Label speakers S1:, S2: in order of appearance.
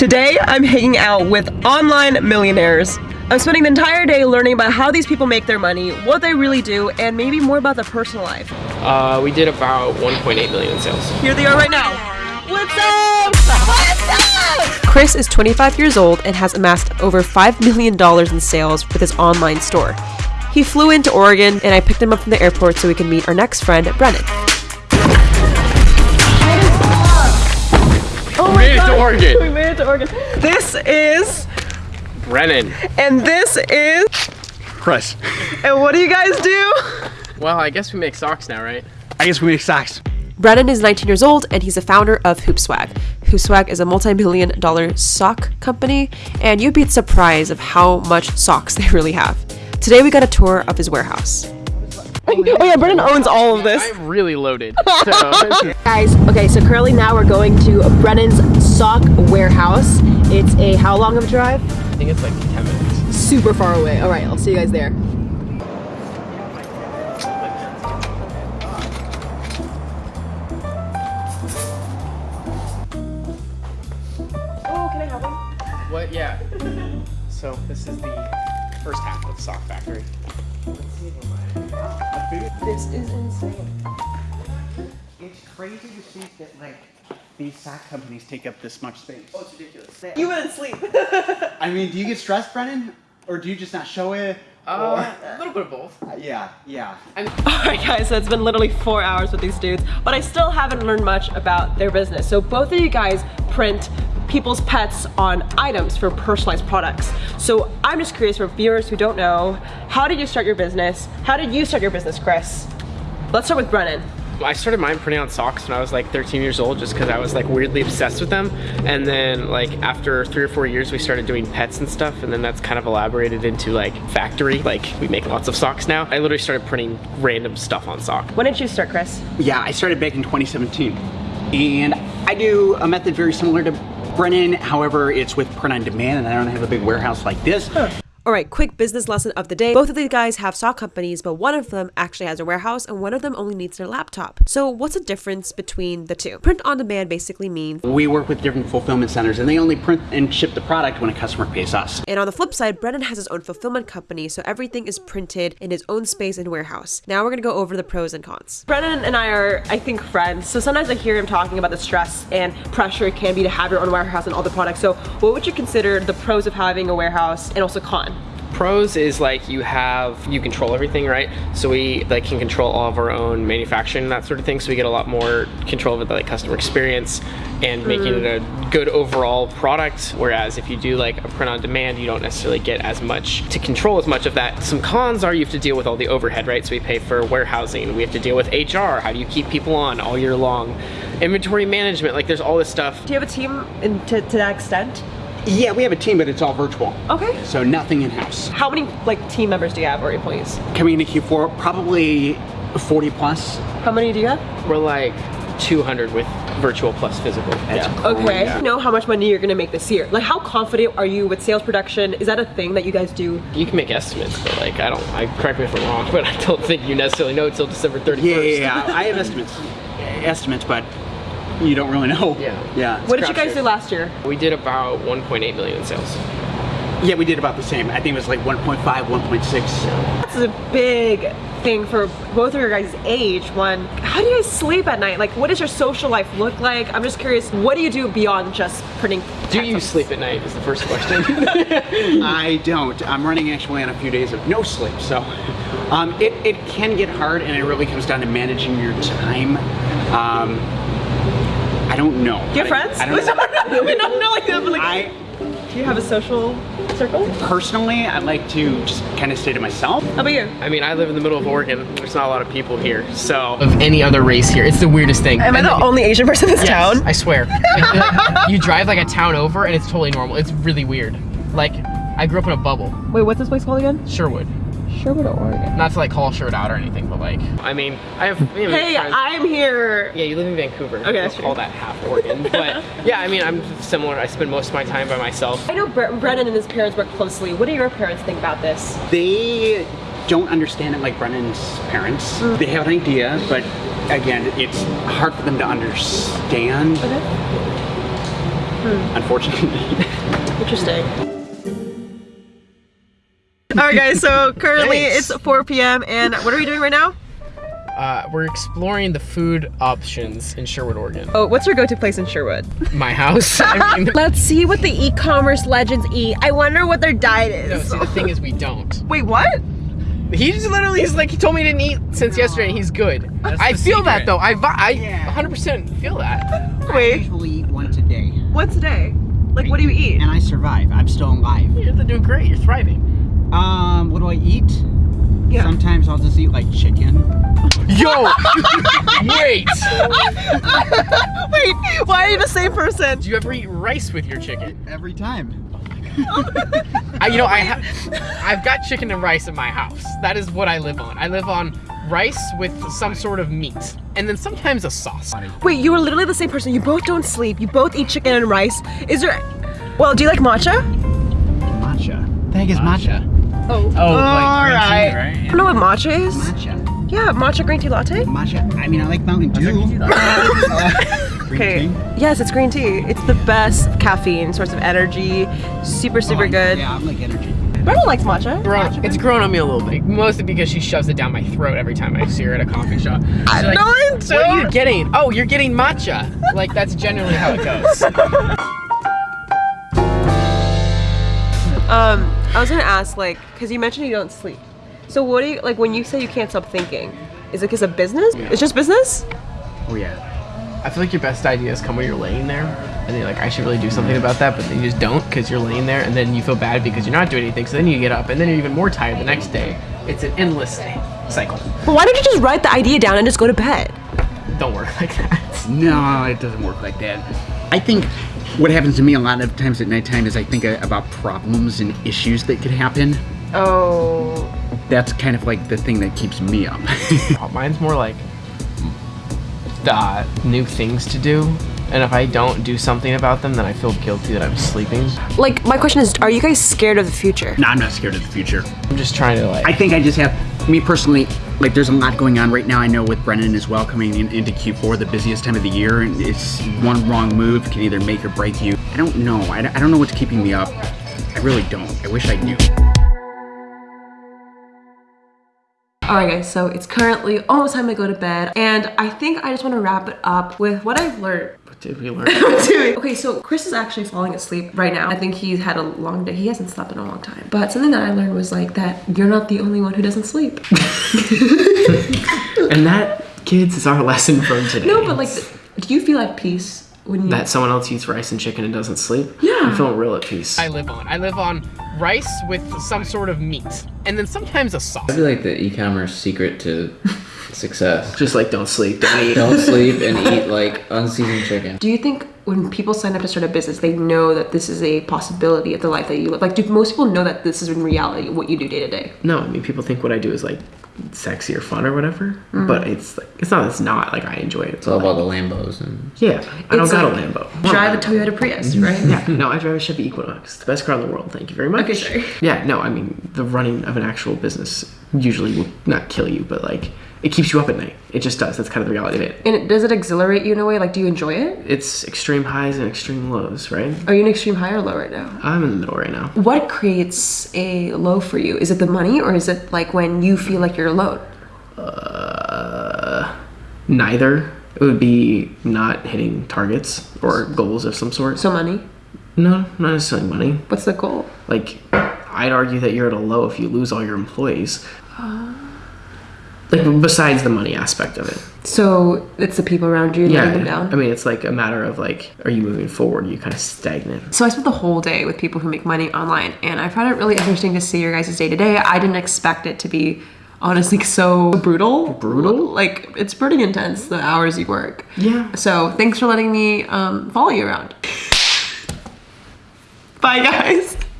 S1: Today, I'm hanging out with online millionaires. I'm spending the entire day learning about how these people make their money, what they really do, and maybe more about their personal life.
S2: Uh, we did about 1.8 million in sales.
S1: Here they are right now. What's up? What's up? Chris is 25 years old and has amassed over $5 million in sales with his online store. He flew into Oregon and I picked him up from the airport so we can meet our next friend, Brennan.
S2: Oregon.
S1: We made it to Oregon. This is
S2: Brennan.
S1: and this is
S3: Chris.
S1: and what do you guys do?
S2: Well, I guess we make socks now, right?
S3: I guess we make socks.
S1: Brennan is 19 years old and he's the founder of HoopSwagg. HoopSwagg is a multi-million dollar sock company and you'd be surprised of how much socks they really have. Today we got a tour of his warehouse. oh yeah, Brennan owns all of this.
S2: I'm really loaded. So,
S1: Guys, okay, so currently now we're going to Brennan's sock warehouse. It's a how long of a drive?
S2: I think it's like 10 minutes.
S1: Super far away. All right, I'll see you guys there. Oh, can I have one?
S2: What? Yeah. So this is the first half of Sock Factory.
S1: This is insane.
S3: It's crazy to think that like these sock companies take up this much space.
S2: Oh, it's ridiculous.
S1: You wouldn't sleep.
S3: I mean, do you get stressed, Brennan? Or do you just not show it?
S2: Uh, a little bit of both.
S3: Or- yeah, yeah.
S1: Alright guys, so it's been literally four hours with these dudes, but I still haven't learned much about their business. So both of you guys print people's pets on items for personalized products. So I'm just curious for viewers who don't know, how did you start your business? How did you start your business, Chris? Let's start with Brennan.
S2: I started mine printing on socks when I was like 13 years old just because I was like weirdly obsessed with them. And then like after three or four years we started doing pets and stuff and then that's kind of elaborated into like factory. Like we make lots of socks now. I literally started printing random stuff on sock.
S1: When did you start, Chris?
S3: Yeah, I started back in 2017. And I do a method very similar to Brennan. However, it's with print on demand and I don't have a big warehouse like this.
S1: All right, quick business lesson of the day. Both of these guys have sock companies, but one of them actually has a warehouse and one of them only needs their laptop. So what's the difference between the two? Print on demand basically means
S3: We work with different fulfillment centers and they only print and ship the product when a customer pays us.
S1: And on the flip side, Brennan has his own fulfillment company, so everything is printed in his own space and warehouse. Now we're gonna go over the pros and cons. Brennan and I are, I think, friends. So sometimes I hear him talking about the stress and pressure it can be to have your own warehouse and all the products. So what would you consider the pros of having a warehouse and also con?
S2: Pros is like you have, you control everything, right? So we like can control all of our own manufacturing and that sort of thing. So we get a lot more control of the like customer experience and making it a mm. good overall product. Whereas if you do like a print on demand, you don't necessarily get as much to control as much of that. Some cons are you have to deal with all the overhead, right? So we pay for warehousing, we have to deal with HR. How do you keep people on all year long? Inventory management, like there's all this stuff.
S1: Do you have a team in, to, to that extent?
S3: Yeah, we have a team, but it's all virtual.
S1: Okay.
S3: So nothing in-house.
S1: How many like team members do you have or employees?
S3: Coming into Q4, probably 40 plus.
S1: How many do you have?
S2: We're like 200 with virtual plus physical.
S3: That's
S1: Okay.
S3: Yeah.
S1: You know how much money you're gonna make this year. Like how confident are you with sales production? Is that a thing that you guys do?
S2: You can make estimates, but like I don't. I correct me if I'm wrong, but I don't think you necessarily know until December 31st.
S3: Yeah, yeah, yeah. I have estimates, estimates, but you don't really know.
S2: Yeah.
S3: Yeah.
S1: What did you guys
S2: crapshoot.
S1: do last year?
S2: We did about 1.8 million in sales.
S3: Yeah, we did about the same. I think it was like 1.5, 1.6.
S1: That's a big thing for both of your guys' age. One, how do you guys sleep at night? Like, what does your social life look like? I'm just curious, what do you do beyond just printing?
S2: Do you sleep at night? Is the first question.
S3: I don't. I'm running actually on a few days of no sleep, so um, it, it can get hard, and it really comes down to managing your time. Um, I don't know.
S1: Do you have friends?
S3: I, I don't know.
S1: we don't know like that, but like,
S3: I
S1: do you have a social circle?
S3: personally, I like to just kind of stay to myself.
S1: How about you?
S2: I mean, I live in the middle of Oregon. There's not a lot of people here, so of any other race here, it's the weirdest thing.
S1: Am I the only Asian person in this
S2: Yes,
S1: town?
S2: I swear. you drive like a town over, and it's totally normal. It's really weird. Like I grew up in a bubble,
S1: Wait, what's this place called again?
S2: Sherwood.
S1: Sherwood, Oregon.
S2: Not to like call Sherwood out or anything, but like, I mean, I have. You know,
S1: Hey,
S2: friends-
S1: I'm here.
S2: Yeah, you live in Vancouver.
S1: Okay, that's
S2: We'll call that half Oregon. but yeah, I mean, I'm similar. I spend most of my time by myself.
S1: I know Bre- Brennan and his parents work closely. What do your parents think about this?
S3: They don't understand it like Brennan's parents.
S1: Mm.
S3: They have an idea, but again, it's hard for them to understand. unfortunately.
S1: Interesting. All right, guys. So currently
S2: Thanks.
S1: it's 4 p.m. and what are we doing right now?
S2: Uh, we're exploring the food options in Sherwood, Oregon.
S1: Oh, what's your go-to place in Sherwood?
S2: My house. I mean,
S1: Let's see what the e-commerce legends eat. I wonder what their diet
S2: no,
S1: is.
S2: see, the thing is, we don't.
S1: Wait, what?
S2: He just literally is like, he told me he didn't eat since yesterday and he's good. I
S3: the
S2: feel that though. I, vi- I
S3: Yeah.
S2: 100% feel that.
S3: I
S1: Wait,
S3: usually eat once a day,
S1: Once a day. Like, what do you eat?
S3: and I survive. I'm still alive.
S2: You're doing great. You're thriving.
S3: Um, what do I eat?
S1: Yeah.
S3: Sometimes I'll just eat like chicken.
S2: Yo! Wait!
S1: Wait, why are you the same person?
S2: Do you ever eat rice with your chicken?
S3: Every time.
S2: I, you know, I ha- I've got chicken and rice in my house. That is what I live on. I live on rice with some sort of meat, and then sometimes a sauce.
S1: Wait, you are literally the same person. You both don't sleep. You both eat chicken and rice. Is there? Well, do you like matcha?
S3: Matcha. The heck is matcha?
S1: Oh.
S2: Oh, like green tea,
S1: Alright.
S2: right?
S1: You know what matcha is?
S3: Matcha.
S1: Yeah, matcha green tea latte.
S3: Matcha. I mean, I like Mountain Dew.
S1: Okay. Yes, it's green tea. It's the best caffeine source of energy. Super, super
S3: Oh,
S1: good.
S3: Yeah, I'm like energy.
S1: Brenda likes matcha.
S2: Grown, it's grown on me a little bit, mostly because she shoves it down my throat every time I see her at a coffee shop. She's like,
S1: No, I
S2: What are you getting? Oh, you're getting matcha. Like that's generally how it goes.
S1: Um, I was gonna ask, like, because you mentioned you don't sleep. So what do you like when you say you can't stop thinking? Is it because of business? It's just business?
S3: Oh yeah.
S2: I feel like your best ideas come when you're laying there, and you're like, I should really do something about that, but then you just don't because you're laying there, and then you feel bad because you're not doing anything. So then you get up, and then you're even more tired the next day. It's an endless cycle.
S1: But why don't you just write the idea down and just go to bed?
S2: Don't work like that.
S3: No, it doesn't work like that. I think what happens to me a lot of times at nighttime is I think about problems and issues that could happen.
S1: Oh.
S3: That's kind of like the thing that keeps me up.
S2: Mine's more like uh, new things to do, and if I don't do something about them, then I feel guilty that I'm sleeping.
S1: Like, my question is, are you guys scared of the future?
S3: no, I'm not scared of the future.
S2: I'm just trying to like.
S3: I think I just have, me personally, like there's a lot going on right now. I know with Brennan as well coming in, into Q4, the busiest time of the year, and it's one wrong move can either make or break you. I don't know. I, don't- I don't know what's keeping me up. I really don't. I wish I knew.
S1: Alright guys, so it's currently almost time to go to bed, and I think I just want to wrap it up with what I've learned
S2: What did we learn?
S1: Okay, so Chris is actually falling asleep right now. I think he's had a long day. He hasn't slept in a long time. But something that I learned was like that you're not the only one who doesn't sleep.
S2: and that, kids, is our lesson from today.
S1: no, but like, do you feel at peace when you?
S2: that someone else eats rice and chicken and doesn't sleep.
S1: Yeah.
S2: I'm feeling real at peace. I live on. I live on rice with some sort of meat, and then sometimes a sauce.
S4: I feel like the e-commerce secret to success.
S2: Just like don't sleep, don't eat.
S4: Don't sleep and eat like unseasoned chicken.
S1: do you think when people sign up to start a business, they know that this is a possibility of the life that you live? Like, do most people know that this is in reality what you do day to day?
S2: No, I mean people think what I do is like sexy or fun or whatever,
S1: Mm.
S2: but it's like it's not. It's not like I enjoy it.
S4: It's all about the Lambos and
S2: Yeah, I don't
S1: It's
S2: got a Lambo.
S1: Drive a Toyota Prius, right?
S2: Yeah, no, I drive a Chevy Equinox, the best car in the world. Thank you very much.
S1: Sorry.
S2: Yeah, no, I mean the running of an actual business usually will not kill you, but like it keeps you up at night. It just does. That's kind of the reality of it.
S1: And it, does it exhilarate you in a way? Like, do you enjoy it?
S2: It's extreme highs and extreme lows, right?
S1: Are you an extreme high or low right now?
S2: I'm in the middle right now.
S1: What creates a low for you? Is it the money or is it like when you feel like you're alone?
S2: Uh, neither. It would be not hitting targets or goals of some sort.
S1: So money.
S2: No, not necessarily money.
S1: What's the goal?
S2: Like, I'd argue that you're at a low if you lose all your employees. Like, besides the money aspect of it.
S1: So it's the people around you
S2: Yeah.
S1: letting them down.
S2: I mean, it's like a matter of like, are you moving forward? Are you kind of stagnant?
S1: so I spent the whole day with people who make money online, and I found it really interesting to see your guys' day to day. I didn't expect it to be honestly so brutal.
S2: Brutal?
S1: Like it's pretty intense the hours you work.
S2: Yeah.
S1: So thanks for letting me um, follow you around. Bye guys.